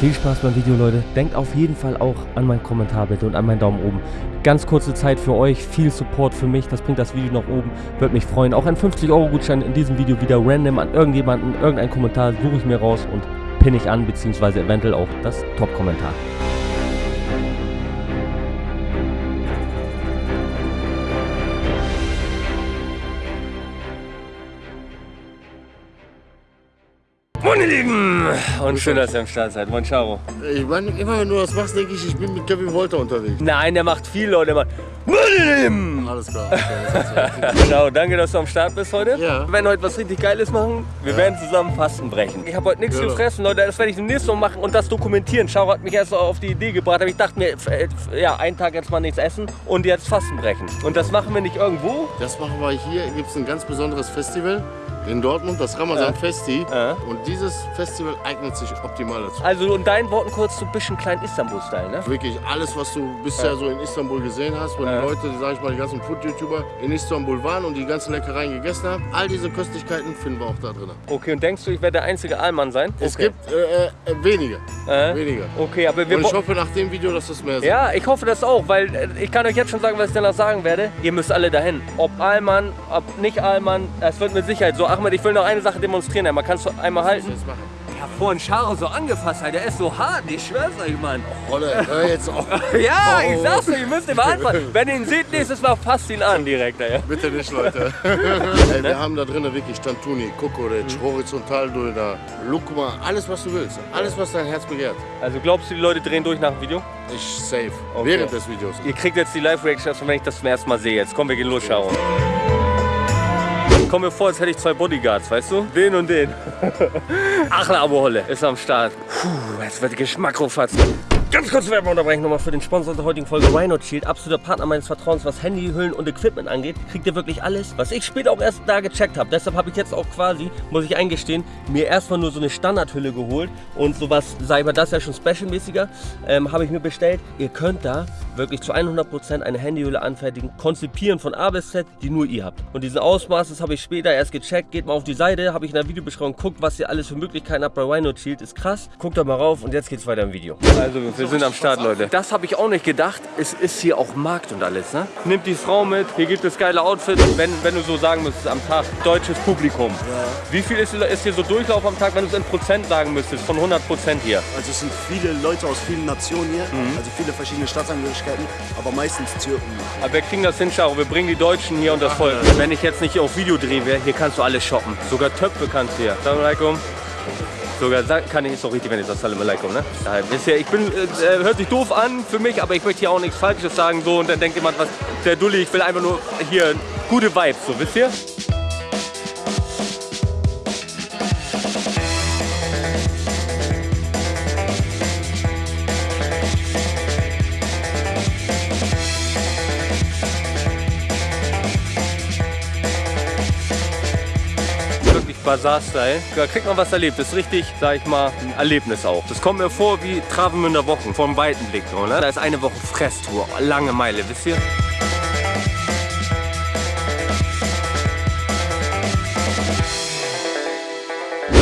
Viel Spaß beim Video, Leute. Denkt auf jeden Fall auch an meinen Kommentar bitte und an meinen Daumen oben. Ganz kurze Zeit für euch, viel Support für mich. Das bringt das Video nach oben. Würde mich freuen. Auch ein 50-Euro-Gutschein in diesem Video wieder random an irgendjemanden, irgendeinen Kommentar suche ich mir raus und pinne ich an, beziehungsweise eventuell auch das Top-Kommentar. Ihr Lieben! Und schön, dass ihr am Start seid. Moin Charo. Ich meine, immer wenn du das machst, denke ich, ich bin mit Kevin Wolter unterwegs. Nein, der macht viel, Leute. Der macht! Alles klar. Ja- Genau, danke, dass du am Start bist heute. Ja. Wir werden heute was richtig Geiles machen. Wir werden zusammen Fasten brechen. Ich habe heute nichts Ja. gefressen, Leute. Das werde ich demnächst noch machen und das dokumentieren. Charo hat mich erst auf die Idee gebracht. Aber ich dachte mir, äh, ja, einen Tag jetzt mal nichts essen und jetzt Fasten brechen. Und das machen wir nicht irgendwo. das machen wir hier. Gibt es ein ganz besonderes Festival in Dortmund, das Ramazan Festi. Ja. Und dieses Festival eignet sich optimal dazu. Also in deinen Worten kurz so ein bisschen klein Istanbul-Style, ne? Wirklich alles, was du bisher so in Istanbul gesehen hast, wenn die Leute, sag ich mal, die ganzen Food-YouTuber in Istanbul waren und die ganzen Leckereien gegessen haben, all diese Köstlichkeiten finden wir auch da drin. Okay, und denkst du, ich werde der einzige Allmann sein? Es okay. gibt äh, äh, wenige, Äh? wenige. Okay, aber wir Und ich hoffe nach dem Video, dass das mehr sind. Ja, ich hoffe das auch, weil äh, ich kann euch jetzt schon sagen, was ich danach sagen werde. Ihr müsst alle dahin. Ob Allmann, ob nicht Allmann, das wird mit Sicherheit so. Ahmed, ich will noch eine Sache demonstrieren. Einmal kannst du einmal halten? Machen. Ich hab vorhin Charo so angefasst, halt. der ist so hart, ich schwör's euch, Mann. Rolle, hör jetzt auf. Ja, Oh. ich sag's euch, ihr müsst ihn mal anfassen. Wenn ihr ihn seht nächstes Mal, fasst ihn an direkt, ey. Bitte nicht, Leute. Ey, wir haben da drinnen wirklich Tantuni, Kokoretsch, Horizontaldulda, Lukma, alles was du willst. Alles was dein Herz begehrt. Also glaubst du, die Leute drehen durch nach dem Video? Ich safe. Okay. Während des Videos. Ihr kriegt jetzt die Live-Reactions, wenn ich das zum ersten Mal sehe. Jetzt kommen wir gehen los, Charo. Komm mir vor, als hätte ich zwei Bodyguards, weißt du? Den und den. Achla Abu Holle ist am Start. Puh, jetzt wird Geschmack rufatz. Ganz kurz Werbung unterbrechen nochmal für den Sponsor der heutigen Folge Rhino Shield. Absoluter Partner meines Vertrauens, was Handy, Hüllen und Equipment angeht. Kriegt ihr wirklich alles, was ich später auch erst da gecheckt habe. Deshalb habe ich jetzt auch quasi, muss ich eingestehen, mir erstmal nur so eine Standardhülle geholt. Und sowas, sei aber das ja schon specialmäßiger, ähm, habe ich mir bestellt. Ihr könnt da wirklich zu 100% eine Handyhülle anfertigen, konzipieren von A bis Z, die nur ihr habt. Und diesen Ausmaß, das habe ich später erst gecheckt. Geht mal auf die Seite, habe ich in der Videobeschreibung, guckt, was ihr alles für Möglichkeiten habt bei Rhino Shield. Ist krass. Guckt da mal rauf und jetzt geht's weiter im Video. Also, wir sind am Start, Leute. Das habe ich auch nicht gedacht. Es ist hier auch Markt und alles, ne? Nimmt die Frau mit, hier gibt es geile Outfits. Wenn, wenn du so sagen müsstest am Tag, deutsches Publikum. Wie viel ist, ist hier so Durchlauf am Tag, wenn du es in Prozent sagen müsstest, von 100 Prozent hier? Also es sind viele Leute aus vielen Nationen hier, Mhm. also viele verschiedene Staatsangehörigkeiten, aber meistens Türken. Aber wir kriegen das hin, Charo. Wir bringen die Deutschen hier und das Volk. Wenn ich jetzt nicht auf Video wäre, hier kannst du alles shoppen. Sogar Töpfe kannst du hier. Salam alaikum. Sogar kann ich, ist doch richtig, wenn ich sage Salam alaikum, ne? Ich bin, äh, hört sich doof an für mich, aber ich möchte hier auch nichts Falsches sagen, so. Und dann denkt jemand, was, der Dulli, ich will einfach nur hier gute Vibes, so, wisst ihr? Bazar-Style. Da kriegt man was erlebt. Das ist richtig, sag ich mal, ein Erlebnis auch. Das kommt mir vor wie Travemünder Wochen, vom weiten Blick. So, ne? Da ist eine Woche Fresstour, lange Meile, wisst ihr?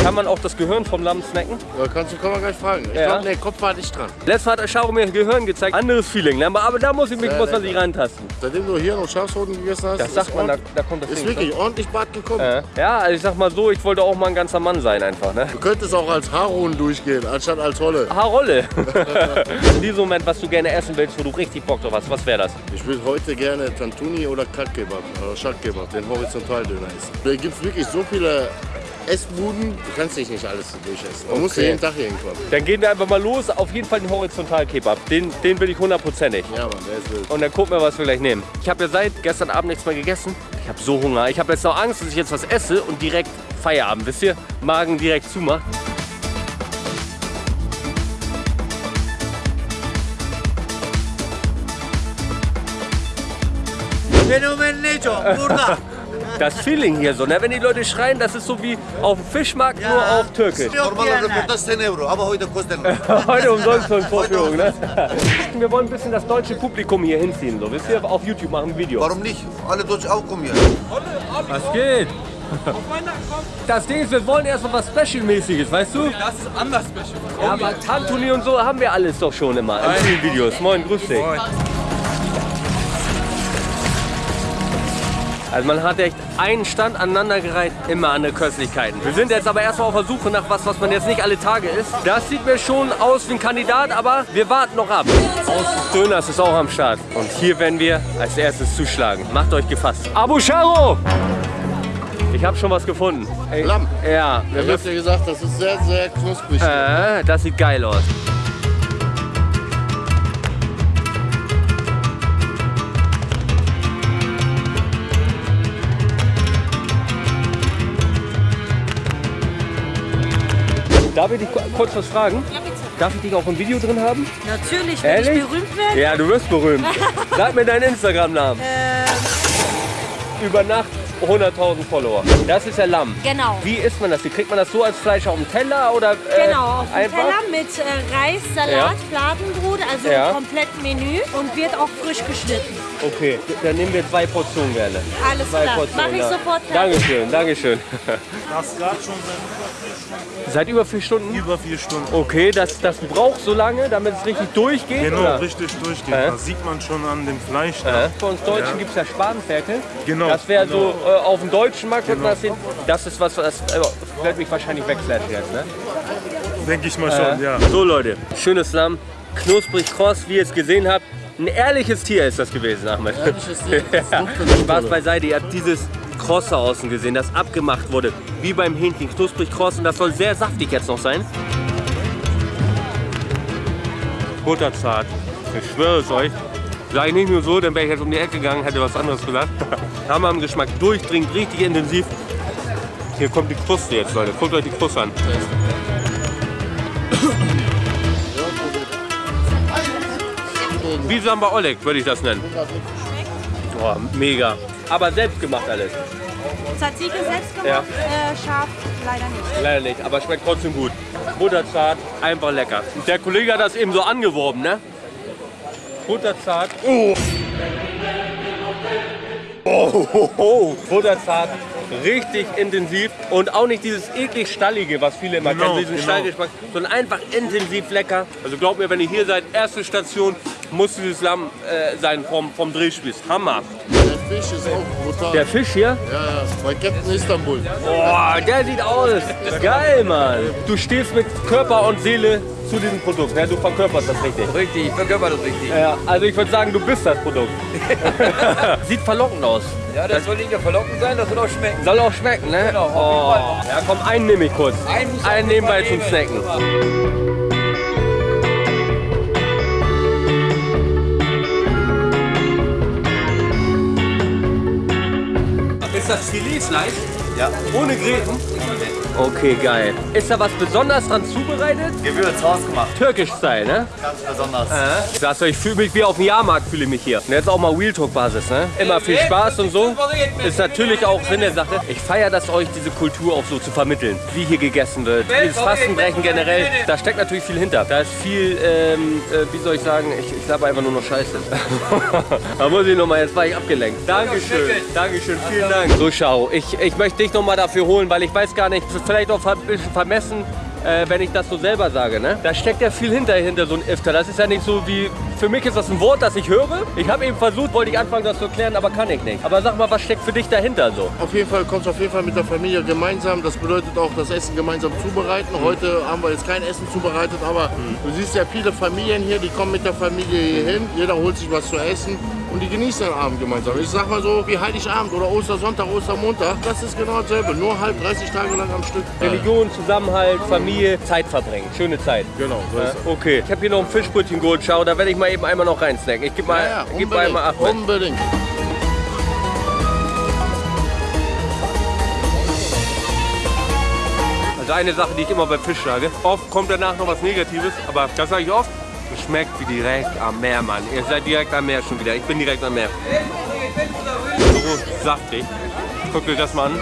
Kann man auch das Gehirn vom Lamm snacken? Ja, kannst du, kann man gleich fragen. Ich Ja. glaube, nee, Kopf war nicht dran. Letztes Mal hat der Scharo mir Gehirn gezeigt. Anderes Feeling, ne? aber da muss, ich mich, Sehr muss man sich rantasten. Seitdem du hier noch Schafshoden gegessen hast, Das sagt ist, man, da, da kommt das ist Ding. wirklich ordentlich Bart gekommen. ne? Ja, also ich sag mal so, ich wollte auch mal ein ganzer Mann sein einfach. Ne? Du könntest auch als Haarhuhn durchgehen, anstatt als Holle. Haarrolle. In diesem Moment, was du gerne essen willst, wo du richtig Bock drauf hast, was wäre das? Ich will heute gerne Tantuni oder Katkebab, oder Shakkebab, den Horizontaldöner essen. Da gibt es wirklich so viele Essbuden, du kannst dich nicht alles durchessen. Man muss Okay. jeden Tag hier hinkommen. Dann gehen wir einfach mal los. Auf jeden Fall den Horizontal-Kebab. Den, den will ich hundertprozentig. Ja, Mann, der ist wild. Und dann gucken wir, was wir gleich nehmen. Ich habe ja seit gestern Abend nichts mehr gegessen. Ich habe so Hunger. Ich habe jetzt noch Angst, dass ich jetzt was esse und direkt Feierabend, wisst ihr? Magen direkt zumacht. Fenomen Neco, burada. Das Feeling hier so, ne? wenn die Leute schreien, das ist so wie auf dem Fischmarkt, nur auf Türkisch. Normalde diyenler. burada 10 euro, aber heute kostet Heute umsonst von Vorführung, ne? Wir wollen ein bisschen das deutsche Publikum hier hinziehen, so wisst ihr? Auf YouTube machen wir ein Video. Warum nicht? Alle Deutsche auch kommen hier. Was geht? Das Ding ist, wir wollen erstmal was Special-mäßiges, weißt du? Das ist anders special. Ja, aber Tantuni und so haben wir alles doch schon immer in vielen Videos. Moin, grüß dich. Also man hat echt einen Stand aneinandergereiht, immer an der Köstlichkeiten. Wir sind jetzt aber erstmal auf der Suche nach was, was man jetzt nicht alle Tage isst. Das sieht mir schon aus wie ein Kandidat, aber wir warten noch ab. Aus Döners ist auch am Start. Und hier werden wir als erstes zuschlagen. Macht euch gefasst. Abu Sharo! Ich habe schon was gefunden. Ey, Lamm. Ja, Ich hab dir gesagt, das ist sehr, sehr knusprig. äh, das sieht geil aus. Darf ich dich ku- kurz was fragen? Ja, bitte. Darf ich dich auch im Video drin haben? Natürlich, wenn Ehrlich? ich berühmt werde. Ja, du wirst berühmt. Sag mir deinen Instagram-Namen. Ähm, Über Nacht 100.000 Follower. Das ist ja Lamm. genau. Wie isst man das? Wie kriegt man das so als Fleisch auf dem Teller oder äh, Genau, auf dem? Teller mit äh, Reis, Salat, Ja. Fladenbrot, also Ja. komplett Menü und wird auch frisch geschnitten. Okay, dann nehmen wir zwei Portionen gerne. Alles Zwei klar, Portionen. mache ich ja. sofort fertig. Dankeschön, Dankeschön. Das gerade schon Seit über vier Stunden? seit über vier Stunden. Okay, das, das braucht so lange, damit es richtig durchgeht? Genau, oder? richtig durchgeht. Äh? Das sieht man schon an dem Fleisch. Äh. Für uns Deutschen Ja. gibt es ja Spanferkel. Genau, Das wäre genau. so, äh, auf dem deutschen Markt man das sehen. Das ist was, das äh, wird mich wahrscheinlich wegflashen jetzt, ne? Denke ich mal schon, ja. So Leute, schönes Lamm, knusprig kross, wie ihr es gesehen habt. Ein ehrliches Tier ist das gewesen, Ahmed. Ehrliches Tier, ja. Spaß beiseite, ihr habt dieses Krosse außen gesehen, das abgemacht wurde, wie beim Hähnchen, knusprig kross und das soll sehr saftig jetzt noch sein. Butterzart, ich schwöre es euch. Sag ich nicht nur so, dann wäre ich jetzt um die Ecke gegangen, hätte was anderes gesagt. Hammer am Geschmack, durchdringend, richtig intensiv. Hier kommt die Kruste jetzt, Leute. Guckt euch die Kruste an. Wie Samba Oleg würde ich das nennen. Boah, mega. Aber selbst gemacht alles. Tzatziki selbst gemacht, Ja. äh, scharf leider nicht. Leider nicht, aber schmeckt trotzdem gut. Butterzart, einfach lecker. Der Kollege hat das eben so angeworben, ne? Butterzart. Oh. Oh, oh, oh. Butterzart, richtig intensiv und auch nicht dieses eklig Stallige, was viele immer Genau, kennen, diesen genau. Stallgeschmack, sondern einfach intensiv lecker. Also glaubt mir, wenn ihr hier seid, erste Station, muss dieses Lamm äh, sein vom, vom Drehspieß. Hammer. Der Fisch ist auch brutal. Der Fisch hier, ja, ja, bei Captain Istanbul. Boah, der sieht aus. Geil, Mann. Du stehst mit Körper und Seele zu diesem Produkt. Ne? Du verkörperst das richtig. Richtig, ich verkörper das richtig. Ja, also ich würde sagen, du bist das Produkt. sieht verlockend aus. Ja, das soll nicht nur verlockend sein, das soll auch schmecken. Soll auch schmecken, ne? Genau, auf oh. Ja, komm, einen nehme ich kurz. Einen einen nebenbei zum. Snacken. Ist das Filetfleisch? Ja. Ohne Gräten? Okay, geil. Ist da was besonders dran zubereitet? Gewürz, hausgemacht. Türkisch-Style, ne? Ganz besonders. Ich sag's euch, ich fühle mich wie auf dem Jahrmarkt, fühle ich mich hier. Und jetzt auch mal Real Talk-Basis, ne? Immer viel Spaß und so. Ist natürlich auch Sinn der Sache. Ich feiere das euch, diese Kultur auch so zu vermitteln. Wie hier gegessen wird, dieses Fastenbrechen generell. Da steckt natürlich viel hinter. Da ist viel, ähm, äh, wie soll ich sagen, ich, ich glaube einfach nur noch Scheiße. da muss ich nochmal, jetzt war ich abgelenkt. Dankeschön, Dankeschön, vielen Dank. So, schau, ich, ich möchte dich nochmal dafür holen, weil ich weiß gar nicht, vielleicht auch ein bisschen vermessen, äh, wenn ich das so selber sage. Ne? Da steckt ja viel hinter, hinter so ein Iftar. Das ist ja nicht so wie, für mich ist das ein Wort, das ich höre. Ich habe eben versucht, wollte ich anfangen, das zu erklären, aber kann ich nicht. Aber sag mal, was steckt für dich dahinter so? Auf jeden Fall kommt auf jeden Fall mit der Familie gemeinsam. Das bedeutet auch das Essen gemeinsam zubereiten. Heute haben wir jetzt kein Essen zubereitet, aber du siehst ja viele Familien hier, die kommen mit der Familie hier hin. Jeder holt sich was zu essen und die genießen den Abend gemeinsam. Ich sag mal so wie Heiligabend oder Ostersonntag, Ostermontag. Das ist genau dasselbe, nur halb 30 Tage lang am Stück. Religion, Zusammenhalt, Familie, Zeit verbringen. Schöne Zeit. Genau, so ist es. Okay, ich habe hier noch ein Fischbrötchen geholt, schau, da werde ich mal eben einmal noch reinsnacken. Ich gebe mal, Ja, ja, gib mal einmal Achmed. unbedingt. Also eine Sache, die ich immer bei Fisch sage. Oft kommt danach noch was Negatives, aber das sage ich oft. Schmeckt wie direkt am Meer, Mann. Ihr seid direkt am Meer schon wieder. Ich bin direkt am Meer. So saftig. Guckt euch das mal an.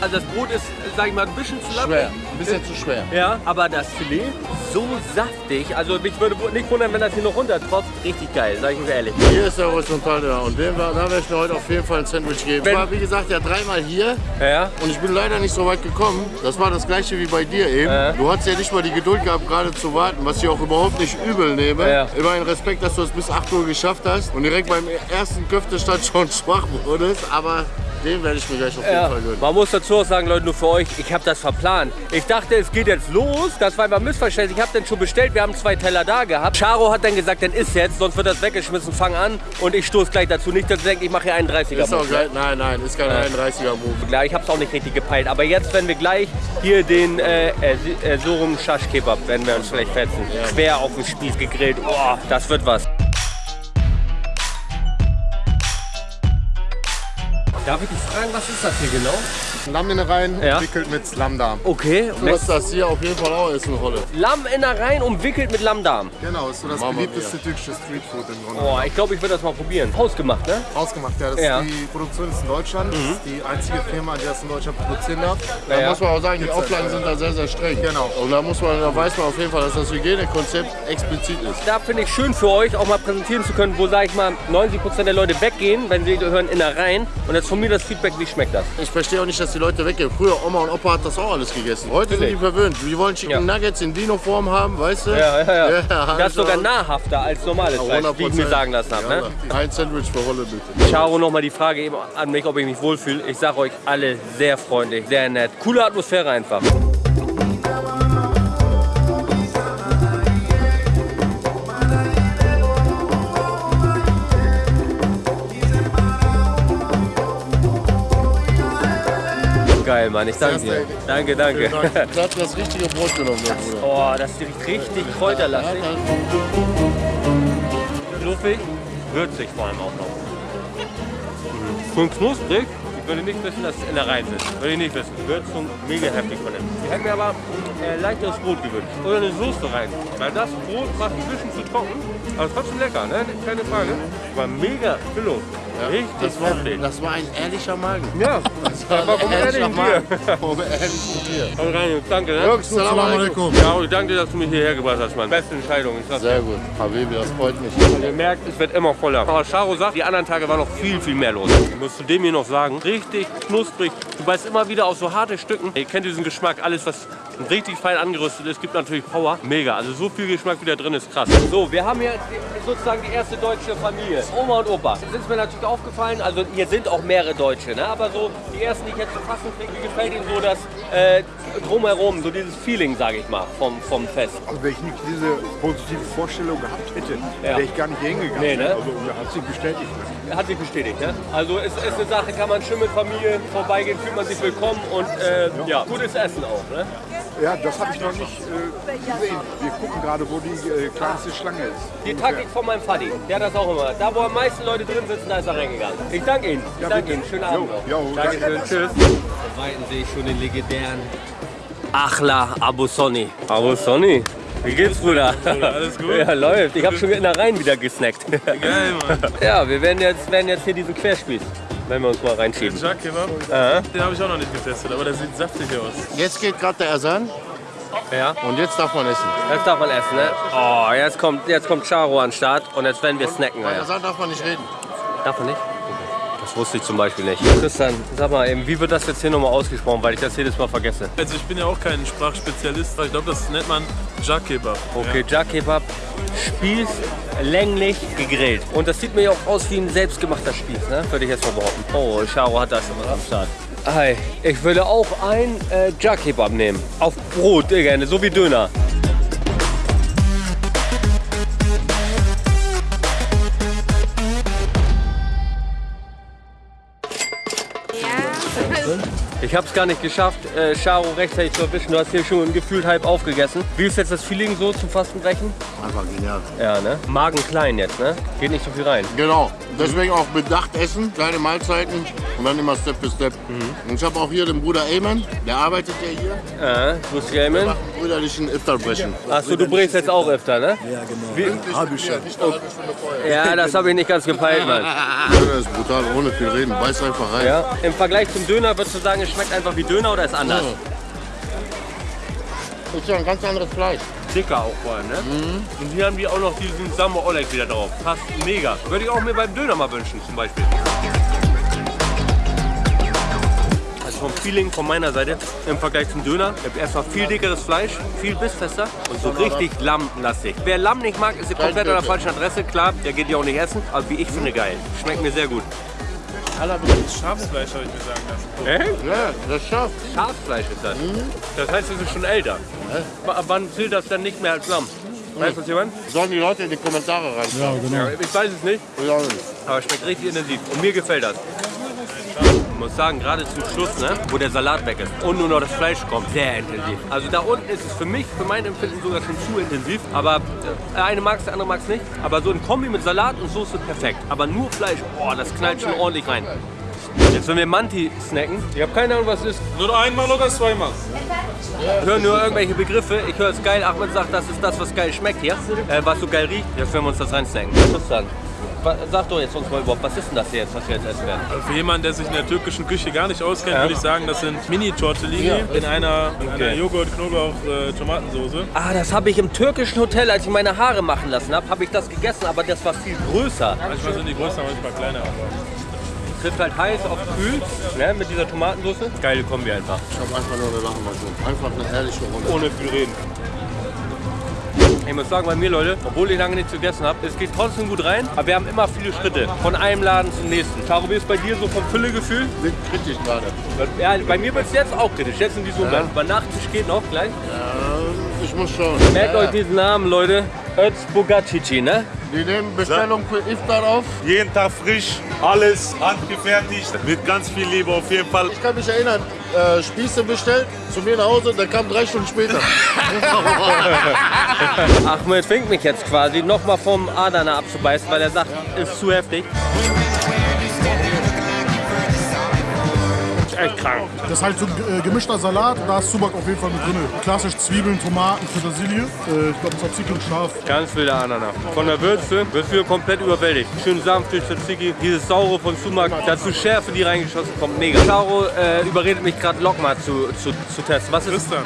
Also das Brot ist, sag ich mal, ein bisschen zu lappig. Schwer, ein bisschen zu schwer. Ja, aber das Filet so saftig. Also mich würde nicht wundern, wenn das hier noch runtertropft. Richtig geil, sag ich euch ehrlich. Hier ist der Horizontal da und dem, da werde ich mir heute auf jeden Fall ein Sandwich geben. Wenn- Ich war, wie gesagt, ja dreimal hier Ja, und ich bin leider nicht so weit gekommen. Das war das gleiche wie bei dir eben. Ja. Du hattest ja nicht mal die Geduld gehabt, gerade zu warten, was ich auch überhaupt nicht übel nehme. Ja. Immerhin Respekt, dass du es bis 8 Uhr geschafft hast und direkt beim ersten Köftestand schon schwach wurdest, aber den werde ich mir gleich auf jeden Ja, Fall gönnen. man muss dazu auch sagen, Leute, nur für euch, ich habe das verplant. Ich dachte, es geht jetzt los. Das war einfach missverständlich. Ich habe dann schon bestellt, wir haben zwei Teller da gehabt. Charo hat dann gesagt, dann ist jetzt, sonst wird das weggeschmissen, fang an. Und ich stoße gleich dazu. Nicht, dass ihr denkt, ich mache hier einen 30er. Ist auch Move. geil. Nein, nein, ist kein 31er Move. Klar, ich habe es auch nicht richtig gepeilt. Aber jetzt werden wir gleich hier den äh, äh, äh, Sorum Shash Kebab, werden wir uns vielleicht fetzen. Quer auf dem Spieß gegrillt. Oh, das wird was. Darf ich dich fragen, was ist das hier genau? Lamminnereien Ja. entwickelt mit Lammdarm. Okay, Du hast das hier auf jeden Fall auch essen, Rolle. Lamminnereien umwickelt mit Lammdarm. Genau, ist so das Mama beliebteste türkische Streetfood im Grunde. Oh, ich glaube, ich würde das mal probieren. Hausgemacht, ne? Ausgemacht, ja. Das Ja. ist die Produktion ist in Deutschland. Das ist die einzige Firma, die das in Deutschland produzieren darf. Da Ja. muss man auch sagen, die Auflagen sind da sehr, sehr streng. Genau. Und da muss man, da weiß man auf jeden Fall, dass das Hygienekonzept explizit ist. Da finde ich schön für euch auch mal präsentieren zu können, wo, sag ich mal, 90% der Leute weggehen, wenn sie hören Innereien. Und jetzt von mir das Feedback, wie schmeckt das? Ich verstehe auch nicht, dass die Leute weggehen. Früher, Oma und Opa hat das auch alles gegessen. Heute sind die verwöhnt. Die wollen Chicken Ja. Nuggets in Dino-Form haben, weißt du? Ja, ja, ja. Ja, das ist sogar also- nahrhafter als normales Fleisch, wie ich mir 100%. sagen lassen habe. Ne? Ein Sandwich für Rolle bitte. Charo, nochmal die Frage eben an mich, ob ich mich wohlfühle. Ich sage euch alle sehr freundlich, sehr nett. Coole Atmosphäre einfach. Geil, Mann. Ich danke dir. Danke, danke. Du hast das richtige Brot genommen, mein Bruder. Oh, das riecht richtig kräuterlastig. Fluffig, würzig vor allem auch noch. Schön knusprig. Ich würde nicht wissen, dass es in der Reihe ist. Würde ich nicht wissen. Würzung mega heftig von dem. Ich hätte mir aber äh, leichteres Brot gewünscht. Oder eine Soße rein. Weil das Brot macht ein bisschen zu trocken. Aber trotzdem lecker, ne? Keine Frage. War mega Füllung. Richtig Das war, das war ein ehrlicher Magen. Ja, aber vom ehrlicher ehrlichen Tier. Magen. Vom ehrlichen Tier. Komm rein, Jungs. Danke, ne? Jungs, Salam alaikum. Ja, ich danke dir, dass du mich hierher gebracht hast, Mann. Beste Entscheidung. Sehr gut. Habibi, das freut mich. Und ihr merkt, es wird immer voller. Aber Charo sagt, die anderen Tage war noch viel, viel mehr los. Ich muss zu dem hier noch sagen, richtig knusprig. Du beißt immer wieder auf so harte Stücken. Ihr kennt diesen Geschmack, alles was richtig fein angerüstet ist, gibt natürlich Power. Mega, also so viel Geschmack wie da drin ist, krass. So, wir haben hier sozusagen die erste deutsche Familie. Oma und Opa. Das ist mir natürlich aufgefallen, also hier sind auch mehrere Deutsche, ne? aber so die ersten, die ich jetzt zu fassen kriege, wie gefällt Ihnen so das äh, drumherum, so dieses Feeling, sage ich mal, vom, vom Fest. Also wenn ich nicht diese positive Vorstellung gehabt hätte, Ja. wäre ich gar nicht hingegangen. Nee, ne? Also hat sich bestätigt. Hat sich bestätigt, ne? Also es ist eine Sache, kann man schön mit Familie vorbeigehen, fühlt man sich willkommen und äh, ja, gutes Essen auch, ne? Ja, das habe ich noch nicht äh, gesehen. Wir gucken gerade, wo die äh, kleinste Schlange ist. Die Taktik von meinem Vati, der hat das auch immer. Da, wo am meisten Leute drin sitzen, da ist er reingegangen. Ich danke Ihnen. Ich danke Ihnen. Schönen Abend noch. jo, Dankeschön. Tschüss. Da weiten sehe ich schon den legendären Achla Abu Sonny. Abu Sonny. Wie geht's, Bruder? Alles gut? Ja, läuft. Ich habe schon in der Reihen wieder gesnackt. Geil, Mann. Ja, wir werden jetzt, werden jetzt hier diesen Querspieß, wenn wir uns mal reinschieben. Jack Kebab, Aha. den habe ich auch noch nicht getestet, aber der sieht saftig aus. Jetzt geht gerade der Ersan Ja. und jetzt darf man essen. Jetzt darf man essen, ne? Oh, jetzt kommt, jetzt kommt Charo an den Start und jetzt werden wir snacken. Bei. Ersan darf man nicht reden. Darf man nicht? Das wusste ich zum Beispiel nicht. Christian, sag mal eben, wie wird das jetzt hier nochmal ausgesprochen, weil ich das jedes Mal vergesse? Also ich bin ja auch kein Sprachspezialist, aber ich glaube, das nennt man Jack Kebab. Okay, Jack Kebab, Spieß, länglich gegrillt. Und das sieht mir ja auch aus wie ein selbstgemachter Spieß, ne? Würde ich jetzt mal behaupten. Oh, Charo hat das immer am Start. Hi, ich würde auch ein äh, Jack Kebab nehmen. Auf Brot, äh, gerne, so wie Döner. Ich habe es gar nicht geschafft, äh, Charo rechtzeitig zu erwischen. Du hast hier schon gefühlt halb aufgegessen. Wie ist jetzt das Feeling so zum Fastenbrechen? Einfach genial. Ja, ne? Magen klein jetzt, ne? Geht nicht so viel rein. Genau. Deswegen auch bedacht essen, kleine Mahlzeiten und dann immer Step für Step. Und ich habe auch hier den Bruder Ayman, der arbeitet ja hier. Ja, Grüß Wir Gamen. machen brüderlichen Iftar-Brechen. Achso, du bringst jetzt auch öfter, ne? Ja, genau. Hab ich schon. Ja, das habe ich nicht ganz gepeilt, Mann. Döner ist brutal, ohne viel reden. Beiß einfach rein. Ja. Im Vergleich zum Döner würdest du sagen, es schmeckt einfach wie Döner oder ist anders? Ist ja ein ganz anderes Fleisch. Dicker auch vor allem, ne? Und hier haben die auch noch diesen Samba Oleg wieder drauf. Passt mega. Würde ich auch mir beim Döner mal wünschen, zum Beispiel. Vom Feeling von meiner Seite im Vergleich zum Döner. Ich habe erstmal viel dickeres Fleisch, viel bissfester und so richtig lammlastig. Wer Lamm nicht mag, ist komplett an der falschen Adresse. Klar, der geht ja auch nicht essen, aber wie ich finde, geil. Schmeckt mir sehr gut. Schafsfleisch habe ich mir sagen lassen. Echt? Ja, das ist scharf. Schafsfleisch ist das. Das heißt, es ist schon älter. Ab wann zählt das dann nicht mehr als Lamm? Weiß das jemand? Sollen die Leute in die Kommentare rein? Ja, ich weiß es nicht, Ja. Ja, nicht. aber es schmeckt richtig intensiv. Und mir gefällt das. Ich muss sagen, gerade zum Schluss, ne, wo der Salat weg ist und nur noch das Fleisch kommt, sehr intensiv. Also da unten ist es für mich, für mein Empfinden sogar schon zu intensiv. Aber äh, eine mag es, der andere mag es nicht. Aber so ein Kombi mit Salat und Soße perfekt. Aber nur Fleisch, boah, das knallt schon ordentlich rein. Jetzt wenn wir Manti snacken, ich habe keine Ahnung, was es ist. Nur einmal oder zweimal? Ich höre nur irgendwelche Begriffe. Ich höre es geil. Ahmed sagt, das ist das, was geil schmeckt hier. Äh, was so geil riecht. Jetzt werden wir uns das reinsnacken. Tristan, wa- sag doch jetzt uns mal überhaupt, was ist denn das hier jetzt, was wir jetzt essen werden? Also für jemanden, der sich in der türkischen Küche gar nicht auskennt, Ja. würde ich sagen, das sind Mini-Tortellini in einer, in einer Joghurt, Knoblauch, äh, Tomatensoße. Ah, das habe ich im türkischen Hotel, als ich meine Haare machen lassen habe, habe ich das gegessen, aber das war viel größer. Manchmal sind die größer, manchmal kleiner. Aber Trifft halt heiß auf kühl, ne, mit dieser Tomatensauce. Geile Kombi einfach. Ich habe einfach nur eine Lache mal so. Einfach eine herrliche Runde. Ohne viel reden. Ich muss sagen, bei mir, Leute, obwohl ich lange nichts gegessen habe, es geht trotzdem gut rein, aber wir haben immer viele Schritte. Von einem Laden zum nächsten. Caro, wie ist bei dir so vom Füllegefühl? Wird kritisch gerade. Ja, bei mir wird es jetzt auch kritisch, jetzt in diesem Moment. Bei Nachtisch geht noch gleich. Ja, ich muss schon. Merkt Ja, euch diesen Namen, Leute. Özbogacici, ne? Die nehmen Bestellung für Iftar auf. Jeden Tag frisch, alles handgefertigt, mit ganz viel Liebe auf jeden Fall. Ich kann mich erinnern, äh, Spieße bestellt, zu mir nach Hause, der kam drei Stunden später. Ahmed fängt mich jetzt quasi nochmal vom Adana abzubeißen, weil er sagt, ist zu heftig. Ist echt krank. Das ist halt so ein äh, gemischter Salat. Da ist Subak auf jeden Fall mit drin. Klassisch Zwiebeln, Tomaten, Petersilie. Äh, ich glaube, Tzatziki und Schaf. Ganz wilder Ananas. Von der Würze wird wir komplett überwältigt. Schön sanft durch Tzatziki, dieses Saure von Sumak, dazu Schärfe, die reingeschossen kommt, mega. Charo äh, überredet mich gerade Lokma zu, zu, zu testen. Was ist Tristan.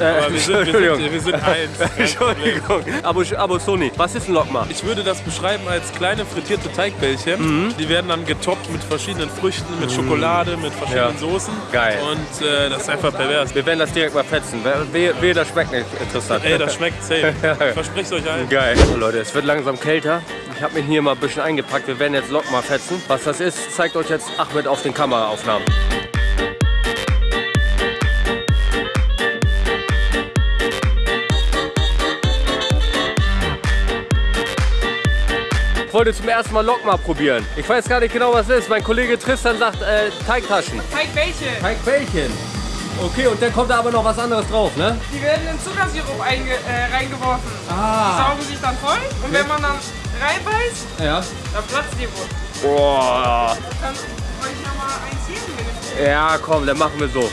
Äh, wir sind, wir Entschuldigung. sind, wir sind eins. Entschuldigung. Abo, Abo Sony, was ist ein Lokma? Ich würde das beschreiben als kleine frittierte Teigbällchen. Die werden dann getoppt mit verschiedenen Früchten, mit Schokolade, mit verschiedenen Ja. Soßen. Geil. Und äh, das ist einfach pervers. Wir werden das direkt mal fetzen. Wehe, wehe das schmeckt nicht interessant. Ey, das schmeckt safe. Ich verspreche es euch allen. Geil. So, Leute, es wird langsam kälter. Ich habe mich hier mal ein bisschen eingepackt. Wir werden jetzt Lokma fetzen. Was das ist, zeigt euch jetzt Ahmed auf den Kameraaufnahmen. Wollte zum ersten Mal Lokma probieren. Ich weiß gar nicht genau, was es ist. Mein Kollege Tristan sagt äh, Teigtaschen. Teigbällchen. Teigbällchen. Okay, und dann kommt da aber noch was anderes drauf, ne? Die werden in Zuckersirup äh, reingeworfen. Ah. Die saugen sich dann voll und wenn man dann reinbeißt, Ja. dann platzt die wohl. Boah. Kann euch nochmal eins ihr Ja, komm, dann machen wir so.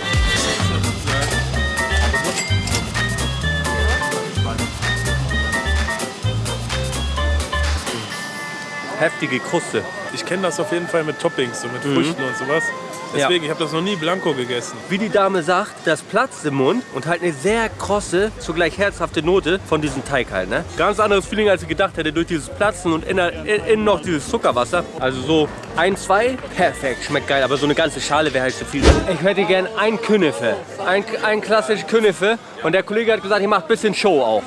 Heftige Kruste. Ich kenne das auf jeden Fall mit Toppings, so mit Früchten und sowas. Deswegen, ich habe das noch nie blanco gegessen. Wie die Dame sagt, das platzt im Mund und halt eine sehr krosse, zugleich herzhafte Note von diesem Teig halt. Ne? Ganz anderes Feeling, als ich gedacht hätte, durch dieses Platzen und innen, innen noch dieses Zuckerwasser. Also so ein, zwei, perfekt, schmeckt geil. Aber so eine ganze Schale wäre halt zu viel. Ich hätte gern ein Künefe, ein, ein klassisch Künefe. Und der Kollege hat gesagt, ich mache ein bisschen Show auf.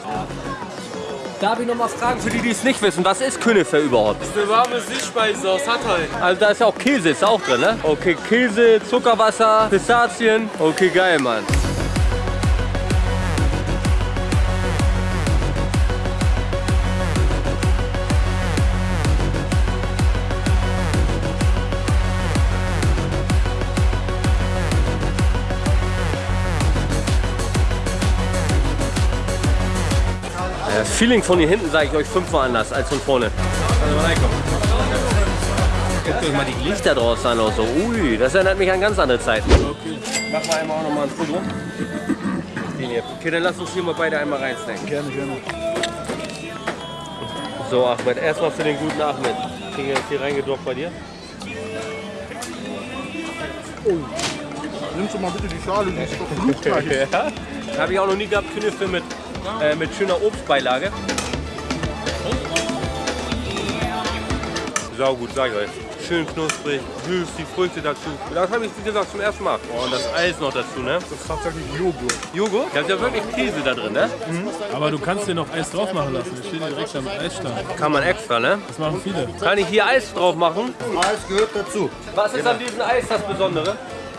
Darf ich noch mal fragen, für die, die es nicht wissen, was ist Künefe überhaupt? Das ist eine warme Süßspeise aus Hatay. Also da ist ja auch Käse, ist auch drin, ne? Okay, Käse, Zuckerwasser, Pistazien. Okay, geil, Mann. Feeling von hier hinten sage ich euch fünfmal anders als von vorne. Also mal reinkommen. Guckt euch mal die Lichter draußen an. So. Ui, das erinnert mich an ganz andere Zeiten. Okay. Machen wir einmal auch noch mal ein Foto. Okay, dann lass uns hier mal beide einmal reinstecken. Gerne, gerne. So, Ahmed, erstmal für den guten Ahmed. Kriegen wir jetzt hier reingedroppt bei dir? Nimmst du mal bitte die Schale, die ist doch blutgleich. Ja. Habe ich auch noch nie gehabt, Knöpfe mit, äh, mit schöner Obstbeilage. Sau gut, sag ich euch. Schön knusprig, süß, die Früchte dazu. Das habe ich, wie gesagt, zum ersten Mal. Oh, und das Eis noch dazu, ne? Das ist tatsächlich Joghurt. Joghurt? Da ist ja wirklich Käse da drin, ne? Aber du kannst dir noch Eis drauf machen lassen. Das steht hier direkt am Eisstand. Kann man extra, ne? Das machen viele. Kann ich hier Eis drauf machen? Eis gehört dazu. Was ist an diesem Eis das Besondere?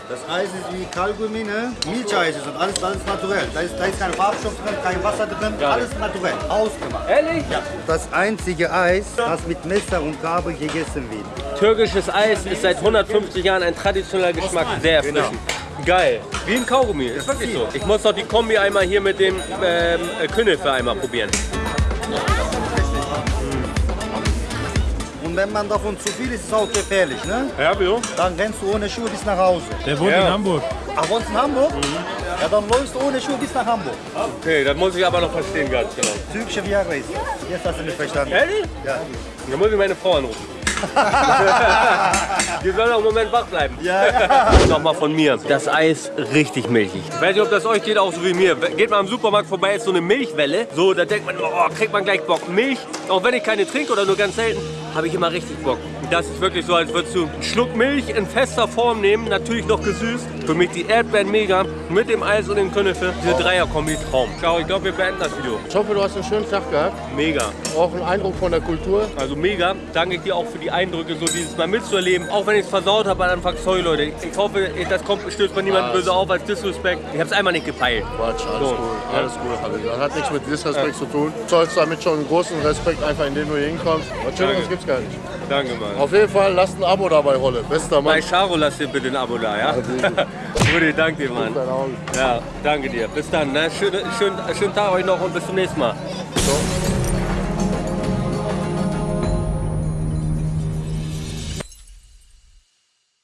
Das Eis ist wie Kaugummi, ne? Milcheis ist und alles, alles naturell. Da ist, da ist kein Farbstoff drin, kein Wasser drin, alles naturell, ausgemacht. Ehrlich? Ja. Das einzige Eis, das mit Messer und Gabel gegessen wird. Türkisches Eis ist seit 150 Jahren ein traditioneller Geschmack, sehr erfrischend. Geil. Wie ein Kaugummi, ist wirklich so. Ich muss doch die Kombi einmal hier mit dem ähm, äh, Künefe einmal probieren. Und wenn man davon zu viel isst, ist es auch gefährlich, ne? Ja, wieso? Dann rennst du ohne Schuhe bis nach Hause. Der wohnt in Hamburg. Ach, wohnst in Hamburg? Ja, dann läufst du ohne Schuhe bis nach Hamburg. Okay, das muss ich aber noch verstehen, ganz genau. Türkische Viagra ist. Jetzt hast du mich verstanden. Ehrlich? Ja. Dann muss ich meine Frau anrufen. Die soll noch einen Moment wach bleiben. Ja, ja. Nochmal von mir. Das Eis richtig milchig. Ich weiß nicht, ob das euch geht, auch so wie mir. Geht man im Supermarkt vorbei, ist so eine Milchwelle. So, da denkt man, oh, kriegt man gleich Bock. Milch, auch wenn ich keine trinke oder nur ganz selten, habe ich immer richtig Bock. Das ist wirklich so, als würdest du einen Schluck Milch in fester Form nehmen, natürlich noch gesüßt. Für mich die Erdbeeren mega, mit dem Eis und dem Künefe. Diese Dreierkombi Traum. Ciao, ich glaube, wir beenden das Video. Ich hoffe, du hast einen schönen Tag gehabt. Mega. Auch einen Eindruck von der Kultur. Also mega. Danke ich dir auch für die Eindrücke, so dieses Mal mitzuerleben. Auch wenn ich es versaut habe am Anfang, sorry Leute. Ich hoffe, das kommt, stößt bei niemandem böse auf als Disrespect. Ich habe es einmal nicht gepeilt. Quatsch, alles So. gut, alles gut. Das hat nichts mit Disrespekt zu tun. Du zollst damit schon einen großen Respekt, einfach indem du hier hinkommst. Was Schöneres Danke. Gar nicht. Danke, Mann. Auf jeden Fall, lasst ein Abo dabei, Rolle. Bester Mann. Bei Charo lass dir bitte ein Abo da, ja? Rudi, danke dir, Mann. Ja, danke dir. Bis dann, ne? Schönen, schönen, schönen Tag euch noch und bis zum nächsten Mal. So.